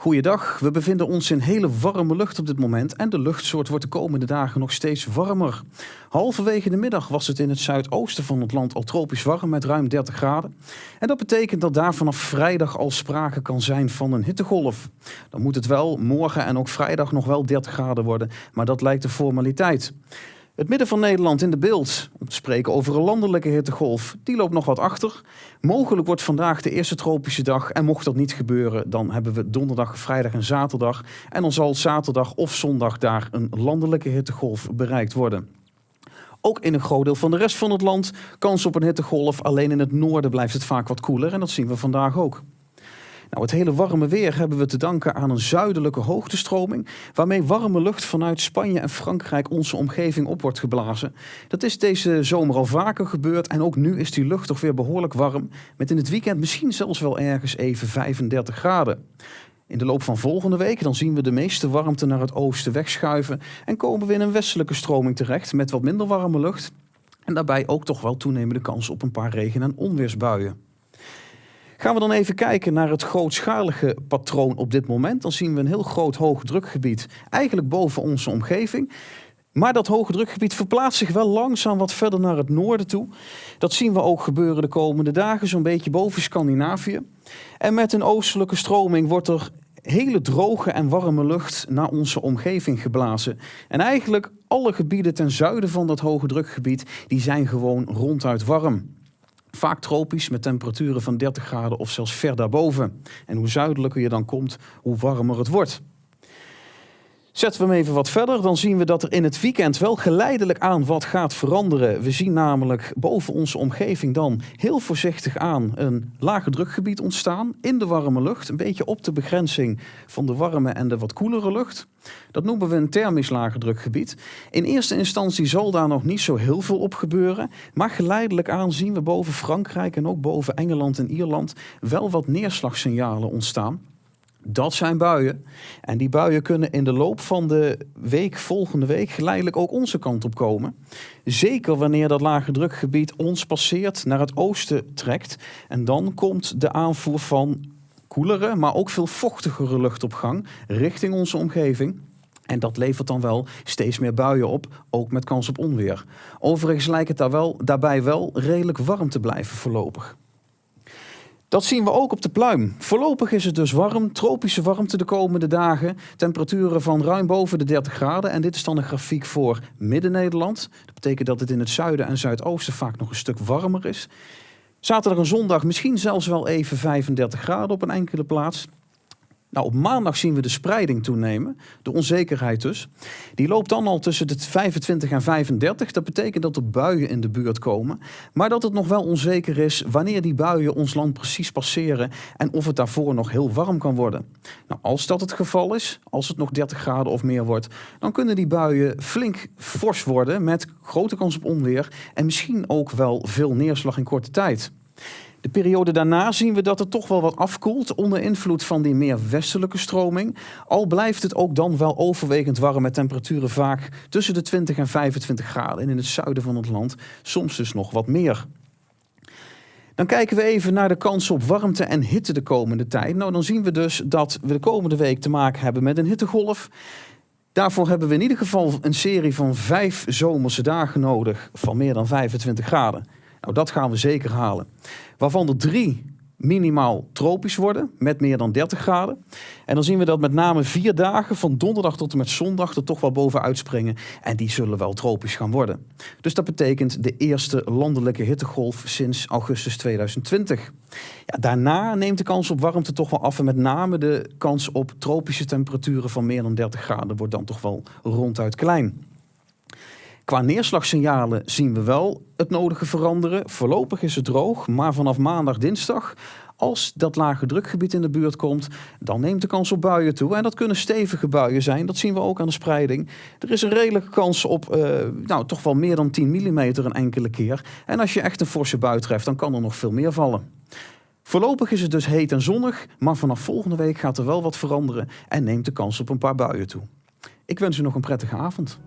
Goeiedag, we bevinden ons in hele warme lucht op dit moment en de luchtsoort wordt de komende dagen nog steeds warmer. Halverwege de middag was het in het zuidoosten van het land al tropisch warm met ruim 30 graden. En dat betekent dat daar vanaf vrijdag al sprake kan zijn van een hittegolf. Dan moet het wel morgen en ook vrijdag nog wel 30 graden worden, maar dat lijkt de formaliteit. Het midden van Nederland in de beeld, om te spreken over een landelijke hittegolf, die loopt nog wat achter. Mogelijk wordt vandaag de eerste tropische dag en mocht dat niet gebeuren, dan hebben we donderdag, vrijdag en zaterdag. En dan zal zaterdag of zondag daar een landelijke hittegolf bereikt worden. Ook in een groot deel van de rest van het land kans op een hittegolf. Alleen in het noorden blijft het vaak wat koeler en dat zien we vandaag ook. Nou, het hele warme weer hebben we te danken aan een zuidelijke hoogtestroming, waarmee warme lucht vanuit Spanje en Frankrijk onze omgeving op wordt geblazen. Dat is deze zomer al vaker gebeurd en ook nu is die lucht toch weer behoorlijk warm, met in het weekend misschien zelfs wel ergens even 35 graden. In de loop van volgende week dan zien we de meeste warmte naar het oosten wegschuiven en komen we in een westelijke stroming terecht met wat minder warme lucht. En daarbij ook toch wel toenemende kans op een paar regen- en onweersbuien. Gaan we dan even kijken naar het grootschalige patroon op dit moment. Dan zien we een heel groot hoogdrukgebied eigenlijk boven onze omgeving. Maar dat hoge drukgebied verplaatst zich wel langzaam wat verder naar het noorden toe. Dat zien we ook gebeuren de komende dagen, zo'n beetje boven Scandinavië. En met een oostelijke stroming wordt er hele droge en warme lucht naar onze omgeving geblazen. En eigenlijk alle gebieden ten zuiden van dat hoge drukgebied, die zijn gewoon ronduit warm. Vaak tropisch met temperaturen van 30 graden of zelfs ver daarboven. En hoe zuidelijker je dan komt, hoe warmer het wordt. Zetten we hem even wat verder, dan zien we dat er in het weekend wel geleidelijk aan wat gaat veranderen. We zien namelijk boven onze omgeving dan heel voorzichtig aan een lage drukgebied ontstaan in de warme lucht. Een beetje op de begrenzing van de warme en de wat koelere lucht. Dat noemen we een thermisch lage drukgebied. In eerste instantie zal daar nog niet zo heel veel op gebeuren. Maar geleidelijk aan zien we boven Frankrijk en ook boven Engeland en Ierland wel wat neerslagsignalen ontstaan. Dat zijn buien. En die buien kunnen in de loop van de week, volgende week, geleidelijk ook onze kant op komen. Zeker wanneer dat lage drukgebied ons passeert, naar het oosten trekt. En dan komt de aanvoer van koelere, maar ook veel vochtigere lucht op gang richting onze omgeving. En dat levert dan wel steeds meer buien op, ook met kans op onweer. Overigens lijkt het daar wel, daarbij wel redelijk warm te blijven voorlopig. Dat zien we ook op de pluim. Voorlopig is het dus warm, tropische warmte de komende dagen. Temperaturen van ruim boven de 30 graden. En dit is dan een grafiek voor Midden-Nederland. Dat betekent dat het in het zuiden en zuidoosten vaak nog een stuk warmer is. Zaterdag en zondag misschien zelfs wel even 35 graden op een enkele plaats. Nou, op maandag zien we de spreiding toenemen, de onzekerheid dus. Die loopt dan al tussen de 25 en 35. Dat betekent dat er buien in de buurt komen. Maar dat het nog wel onzeker is wanneer die buien ons land precies passeren en of het daarvoor nog heel warm kan worden. Nou, als dat het geval is, als het nog 30 graden of meer wordt, dan kunnen die buien flink fors worden met grote kans op onweer en misschien ook wel veel neerslag in korte tijd. De periode daarna zien we dat het toch wel wat afkoelt onder invloed van die meer westelijke stroming. Al blijft het ook dan wel overwegend warm met temperaturen vaak tussen de 20 en 25 graden. En in het zuiden van het land soms dus nog wat meer. Dan kijken we even naar de kans op warmte en hitte de komende tijd. Nou, dan zien we dus dat we de komende week te maken hebben met een hittegolf. Daarvoor hebben we in ieder geval een serie van vijf zomerse dagen nodig van meer dan 25 graden. Nou, dat gaan we zeker halen. Waarvan er drie minimaal tropisch worden met meer dan 30 graden. En dan zien we dat met name vier dagen van donderdag tot en met zondag er toch wel bovenuit springen. En die zullen wel tropisch gaan worden. Dus dat betekent de eerste landelijke hittegolf sinds augustus 2020. Ja, daarna neemt de kans op warmte toch wel af. En met name de kans op tropische temperaturen van meer dan 30 graden wordt dan toch wel ronduit klein. Qua neerslagsignalen zien we wel het nodige veranderen. Voorlopig is het droog, maar vanaf maandag, dinsdag, als dat lage drukgebied in de buurt komt, dan neemt de kans op buien toe. En dat kunnen stevige buien zijn, dat zien we ook aan de spreiding. Er is een redelijke kans op uh, nou, toch wel meer dan 10 mm een enkele keer. En als je echt een forse bui treft, dan kan er nog veel meer vallen. Voorlopig is het dus heet en zonnig, maar vanaf volgende week gaat er wel wat veranderen en neemt de kans op een paar buien toe. Ik wens u nog een prettige avond.